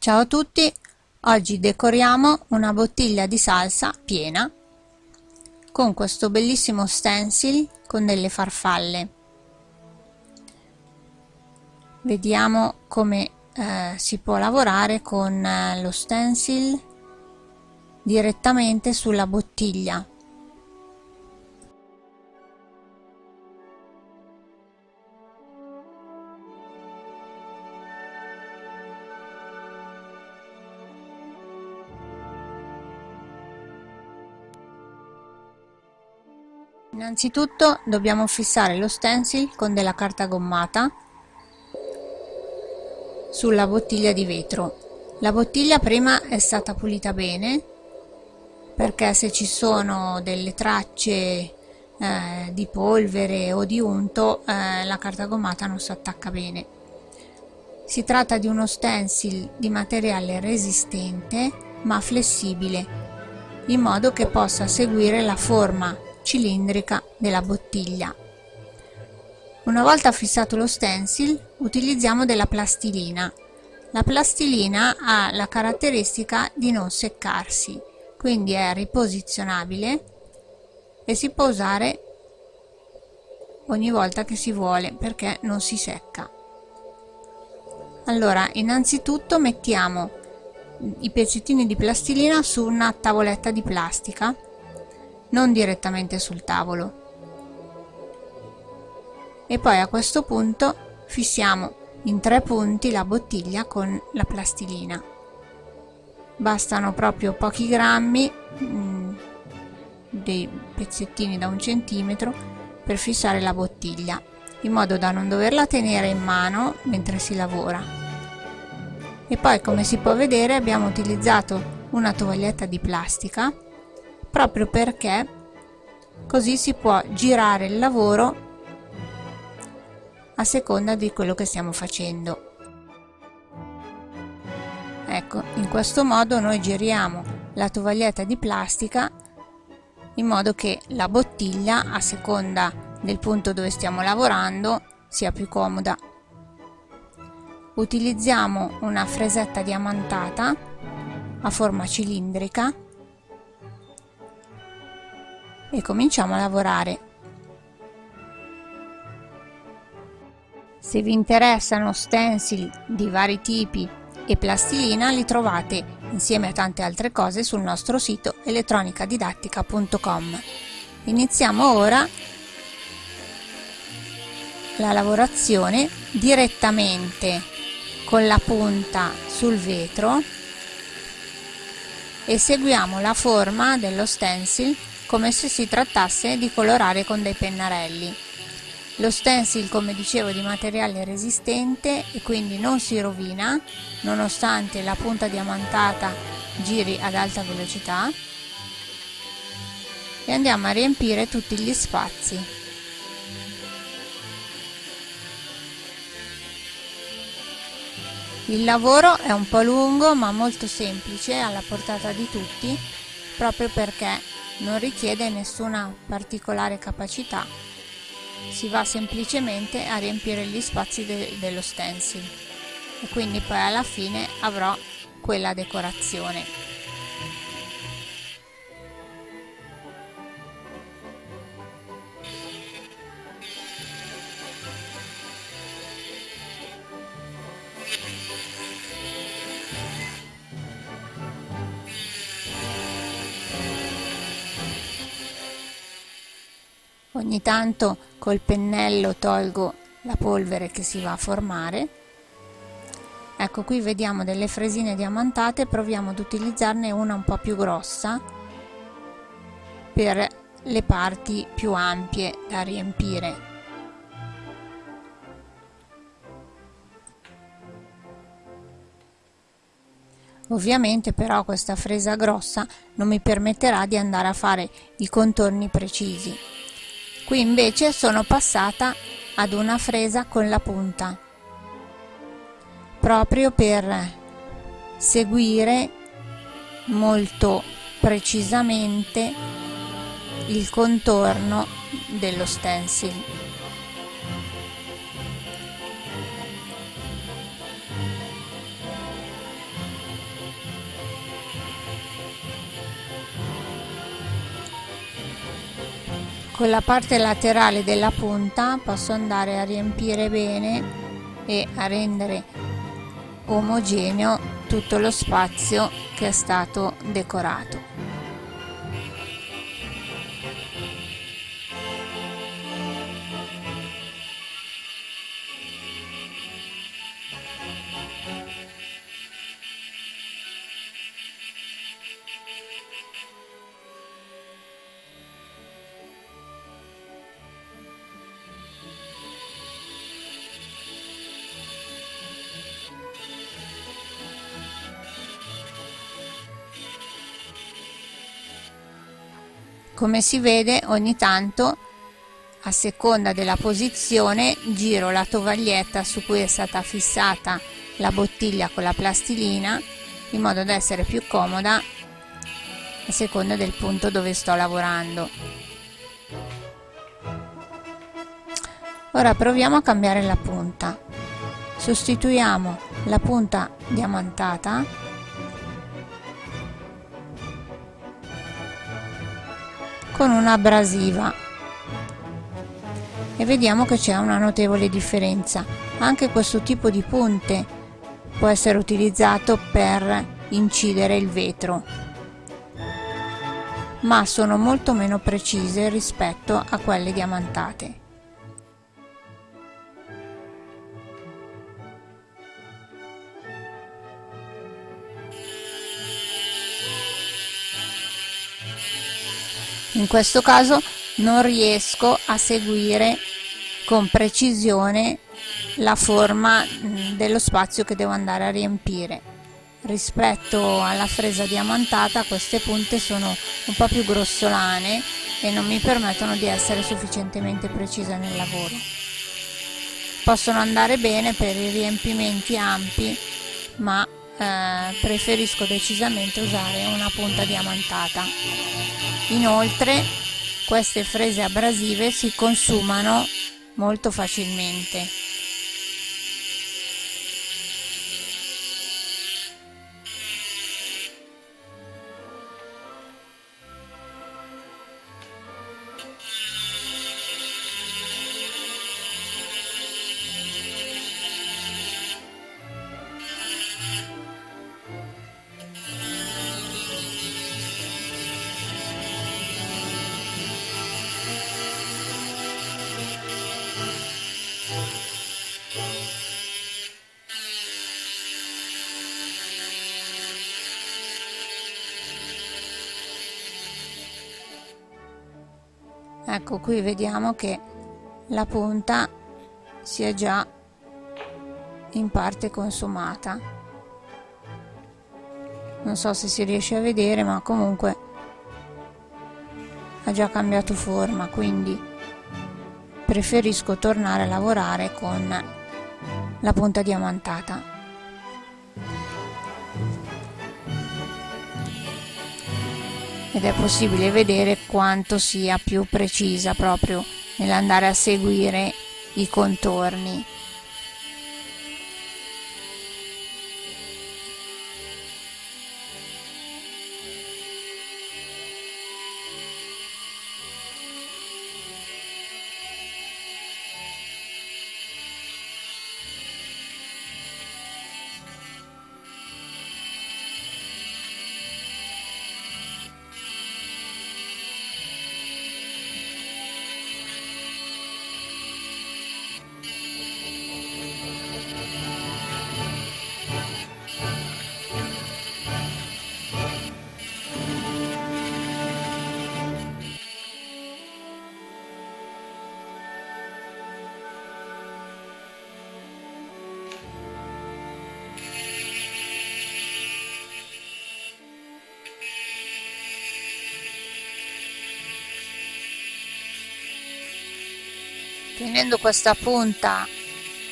Ciao a tutti, oggi decoriamo una bottiglia di salsa piena con questo bellissimo stencil con delle farfalle. Vediamo come eh, si può lavorare con eh, lo stencil direttamente sulla bottiglia Innanzitutto dobbiamo fissare lo stencil con della carta gommata sulla bottiglia di vetro. La bottiglia prima è stata pulita bene perché se ci sono delle tracce eh, di polvere o di unto eh, la carta gommata non si attacca bene. Si tratta di uno stencil di materiale resistente ma flessibile in modo che possa seguire la forma cilindrica della bottiglia. Una volta fissato lo stencil utilizziamo della plastilina. La plastilina ha la caratteristica di non seccarsi, quindi è riposizionabile e si può usare ogni volta che si vuole perché non si secca. Allora, innanzitutto mettiamo i pezzettini di plastilina su una tavoletta di plastica non direttamente sul tavolo. E poi a questo punto fissiamo in tre punti la bottiglia con la plastilina. Bastano proprio pochi grammi, mh, mm, dei pezzettini da un centimetro, per fissare la bottiglia, in modo da non doverla tenere in mano mentre si lavora. E poi come si può vedere abbiamo utilizzato una tovaglietta di plastica proprio perché così si può girare il lavoro a seconda di quello che stiamo facendo. Ecco in questo modo noi giriamo la tovaglietta di plastica in modo che la bottiglia a seconda del punto dove stiamo lavorando sia più comoda. Utilizziamo una fresetta diamantata a forma cilindrica e cominciamo a lavorare. Se vi interessano stencil di vari tipi e plastilina li trovate insieme a tante altre cose sul nostro sito elettronicadidattica.com. Iniziamo ora la lavorazione direttamente con la punta sul vetro e seguiamo la forma dello stencil come se si trattasse di colorare con dei pennarelli. Lo stencil come dicevo di materiale resistente e quindi non si rovina nonostante la punta diamantata giri ad alta velocità e andiamo a riempire tutti gli spazi. Il lavoro è un po' lungo ma molto semplice alla portata di tutti proprio perché non richiede nessuna particolare capacità, si va semplicemente a riempire gli spazi de dello stencil e quindi poi alla fine avrò quella decorazione. Ogni tanto col pennello tolgo la polvere che si va a formare. Ecco qui vediamo delle fresine diamantate proviamo ad utilizzarne una un po' più grossa per le parti più ampie da riempire. Ovviamente però questa fresa grossa non mi permetterà di andare a fare i contorni precisi qui invece sono passata ad una fresa con la punta proprio per seguire molto precisamente il contorno dello stencil con la parte laterale della punta posso andare a riempire bene e a rendere omogeneo tutto lo spazio che è stato decorato come si vede ogni tanto a seconda della posizione giro la tovaglietta su cui è stata fissata la bottiglia con la plastilina in modo da essere più comoda a seconda del punto dove sto lavorando. Ora proviamo a cambiare la punta. Sostituiamo la punta diamantata con un'abrasiva e vediamo che c'è una notevole differenza. Anche questo tipo di punte può essere utilizzato per incidere il vetro ma sono molto meno precise rispetto a quelle diamantate in questo caso non riesco a seguire con precisione la forma mm, dello spazio che devo andare a riempire. Rispetto alla fresa diamantata queste punte sono un po' più grossolane e non mi permettono di essere sufficientemente precisa nel lavoro. Possono andare bene per i riempimenti ampi ma eh, preferisco decisamente usare una punta diamantata inoltre queste frese abrasive si consumano molto facilmente ecco qui vediamo che la punta si è già in parte consumata. Non so se si riesce a vedere ma comunque ha già cambiato forma quindi preferisco tornare a lavorare con la punta diamantata ed è possibile vedere quanto sia più precisa proprio nell'andare a seguire i contorni tenendo questa punta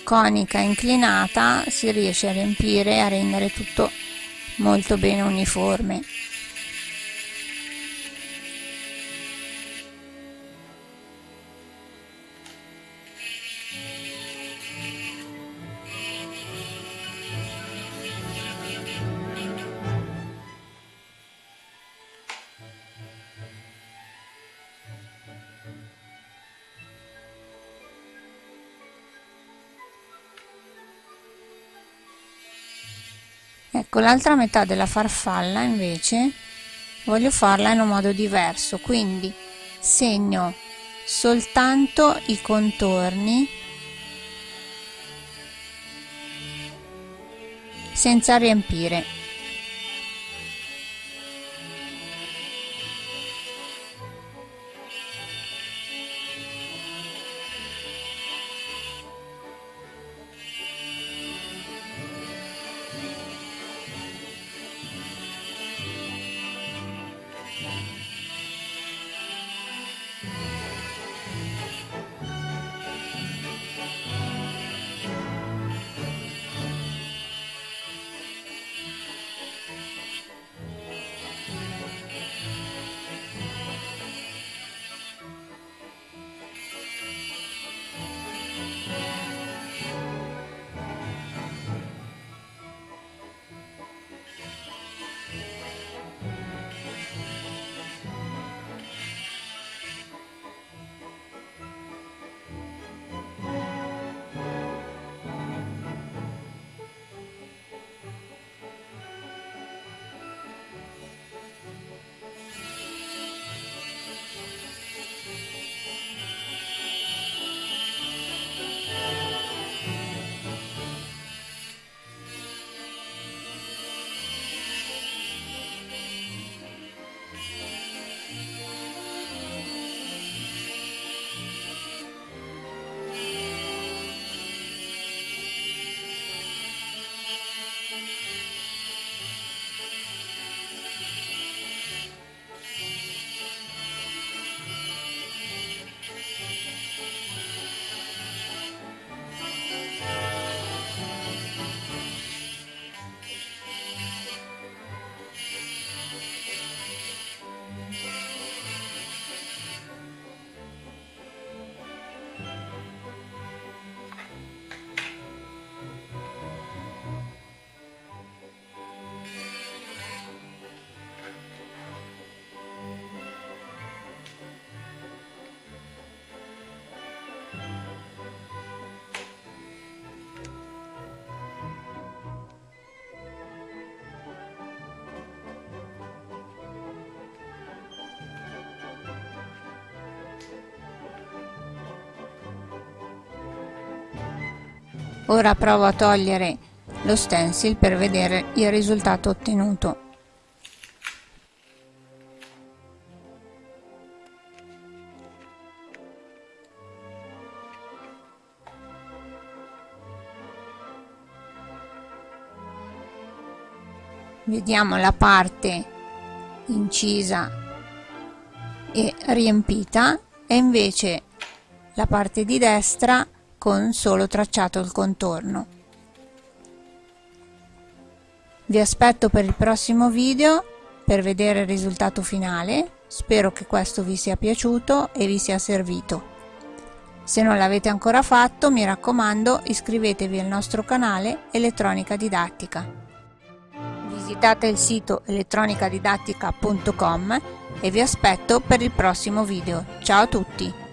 conica inclinata si riesce a riempire e a rendere tutto molto bene uniforme ecco l'altra metà della farfalla invece voglio farla in un modo diverso. Quindi segno soltanto i contorni senza riempire Ora provo a togliere lo stencil per vedere il risultato ottenuto. Vediamo la parte incisa e riempita e invece la parte di destra con solo tracciato il contorno. Vi aspetto per il prossimo video per vedere il risultato finale, spero che questo vi sia piaciuto e vi sia servito. Se non l'avete ancora fatto, mi raccomando, iscrivetevi al nostro canale Elettronica Didattica. Visitate il sito elettronicadidattica.com e vi aspetto per il prossimo video. Ciao a tutti!